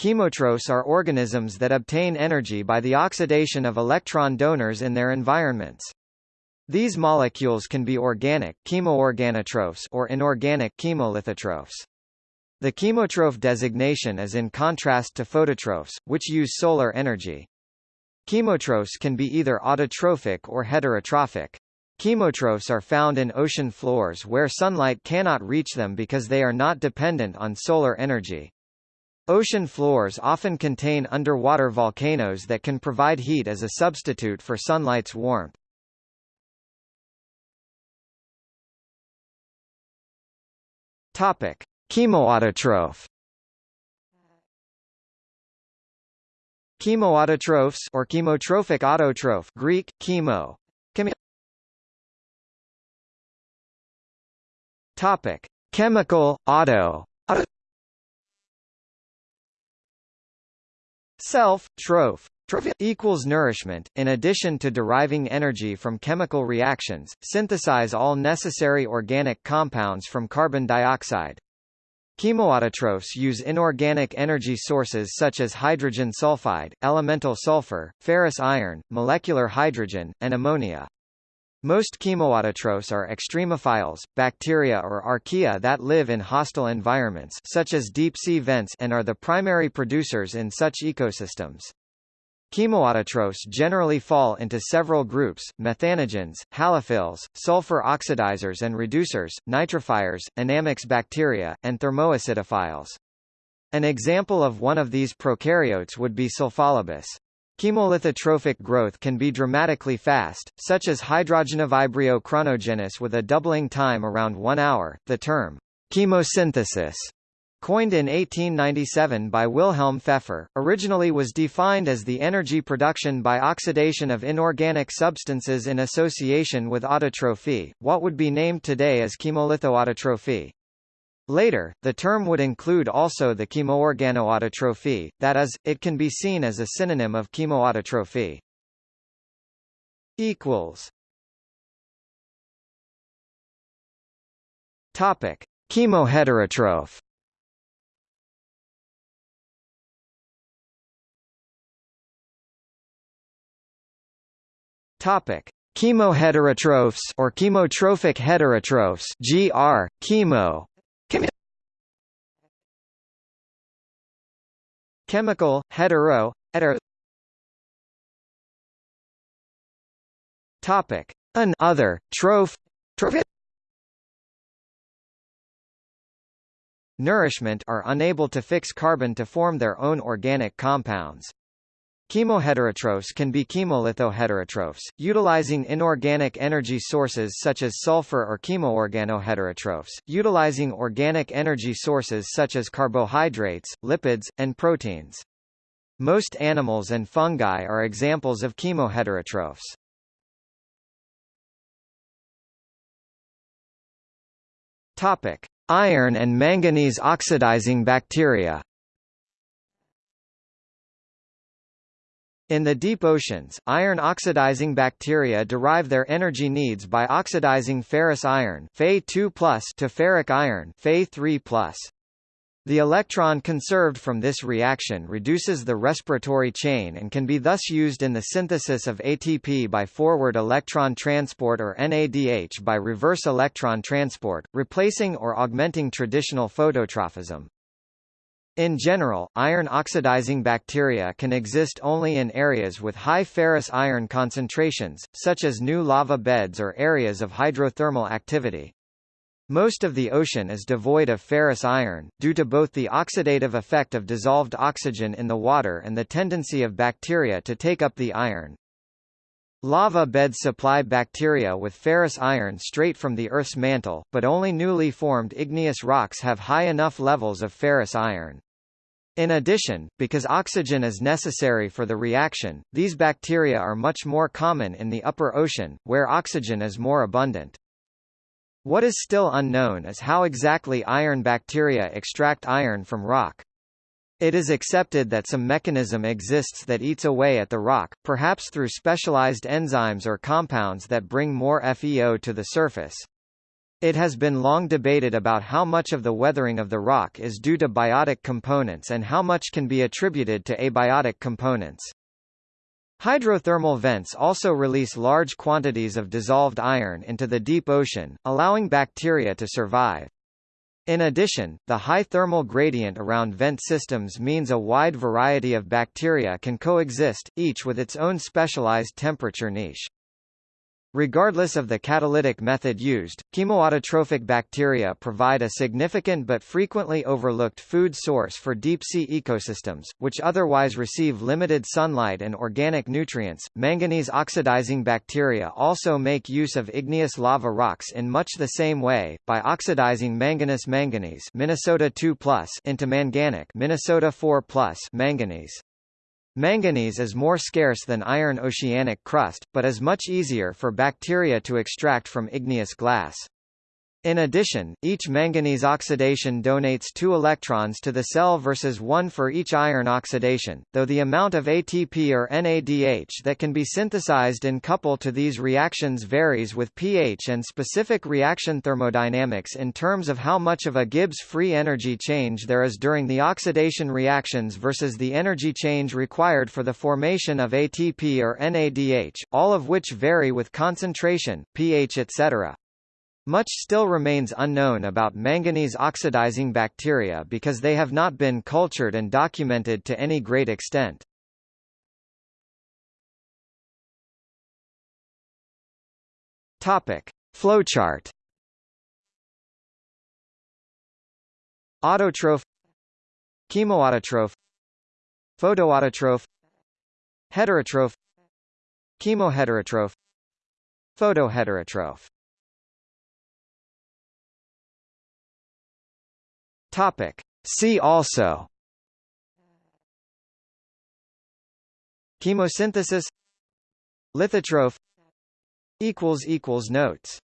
Chemotrophs are organisms that obtain energy by the oxidation of electron donors in their environments. These molecules can be organic chemoorganotrophs or inorganic chemolithotrophs. The chemotroph designation is in contrast to phototrophs, which use solar energy. Chemotrophs can be either autotrophic or heterotrophic. Chemotrophs are found in ocean floors where sunlight cannot reach them because they are not dependent on solar energy. Ocean floors often contain underwater volcanoes that can provide heat as a substitute for sunlight's warmth. Topic: Chemoautotroph Chemoautotrophs or chemotrophic autotroph Greek chemo. Topic. Chemical auto, auto Self troph equals nourishment. In addition to deriving energy from chemical reactions, synthesize all necessary organic compounds from carbon dioxide. Chemoautotrophs use inorganic energy sources such as hydrogen sulfide, elemental sulfur, ferrous iron, molecular hydrogen, and ammonia. Most chemoautotrophs are extremophiles, bacteria or archaea that live in hostile environments such as deep-sea vents and are the primary producers in such ecosystems. Chemoautotrophs generally fall into several groups, methanogens, halophils, sulfur oxidizers and reducers, nitrifiers, Anammox bacteria, and thermoacidophiles. An example of one of these prokaryotes would be Sulfolobus. Chemolithotrophic growth can be dramatically fast, such as hydrogenovibrio crunogenus with a doubling time around one hour. The term chemosynthesis Coined in 1897 by Wilhelm Pfeffer, originally was defined as the energy production by oxidation of inorganic substances in association with autotrophy, what would be named today as chemolithoautotrophy. Later, the term would include also the chemoorganoautotrophy, that is, it can be seen as a synonym of chemoautotrophy. Topic: Chemoheterotroph Topic: Chemoheterotrophs or chemotrophic heterotrophs (GR, chemo). Chemical hetero hetero. Topic: An other troph troph Nourishment are unable to fix carbon to form their own organic compounds. Chemoheterotrophs can be chemolithoheterotrophs, utilizing inorganic energy sources such as sulfur or chemoorganoheterotrophs, utilizing organic energy sources such as carbohydrates, lipids, and proteins. Most animals and fungi are examples of chemoheterotrophs. Topic: Iron and manganese oxidizing bacteria. In the deep oceans, iron-oxidizing bacteria derive their energy needs by oxidizing ferrous iron Fe2+ to ferric iron Fe3+. The electron conserved from this reaction reduces the respiratory chain and can be thus used in the synthesis of ATP by forward electron transport or NADH by reverse electron transport, replacing or augmenting traditional phototrophism. In general, iron-oxidizing bacteria can exist only in areas with high ferrous iron concentrations, such as new lava beds or areas of hydrothermal activity. Most of the ocean is devoid of ferrous iron, due to both the oxidative effect of dissolved oxygen in the water and the tendency of bacteria to take up the iron. Lava beds supply bacteria with ferrous iron straight from the Earth's mantle, but only newly formed igneous rocks have high enough levels of ferrous iron. In addition, because oxygen is necessary for the reaction, these bacteria are much more common in the upper ocean, where oxygen is more abundant. What is still unknown is how exactly iron bacteria extract iron from rock. It is accepted that some mechanism exists that eats away at the rock, perhaps through specialized enzymes or compounds that bring more FeO to the surface. It has been long debated about how much of the weathering of the rock is due to biotic components and how much can be attributed to abiotic components. Hydrothermal vents also release large quantities of dissolved iron into the deep ocean, allowing bacteria to survive. In addition, the high thermal gradient around vent systems means a wide variety of bacteria can coexist, each with its own specialized temperature niche. Regardless of the catalytic method used, chemoautotrophic bacteria provide a significant but frequently overlooked food source for deep-sea ecosystems, which otherwise receive limited sunlight and organic nutrients. Manganese oxidizing bacteria also make use of igneous lava rocks in much the same way, by oxidizing manganous manganese Minnesota 2+ into manganic Minnesota 4+ manganese. Manganese is more scarce than iron oceanic crust, but is much easier for bacteria to extract from igneous glass. In addition, each manganese oxidation donates two electrons to the cell versus one for each iron oxidation, though the amount of ATP or NADH that can be synthesized in couple to these reactions varies with pH and specific reaction thermodynamics in terms of how much of a Gibbs free energy change there is during the oxidation reactions versus the energy change required for the formation of ATP or NADH, all of which vary with concentration, pH etc. Much still remains unknown about manganese oxidizing bacteria because they have not been cultured and documented to any great extent. Topic: Flowchart. Autotroph Chemoautotroph Photoautotroph Heterotroph Chemoheterotroph Photoheterotroph Topic. See also. Chemosynthesis. Lithotroph Notes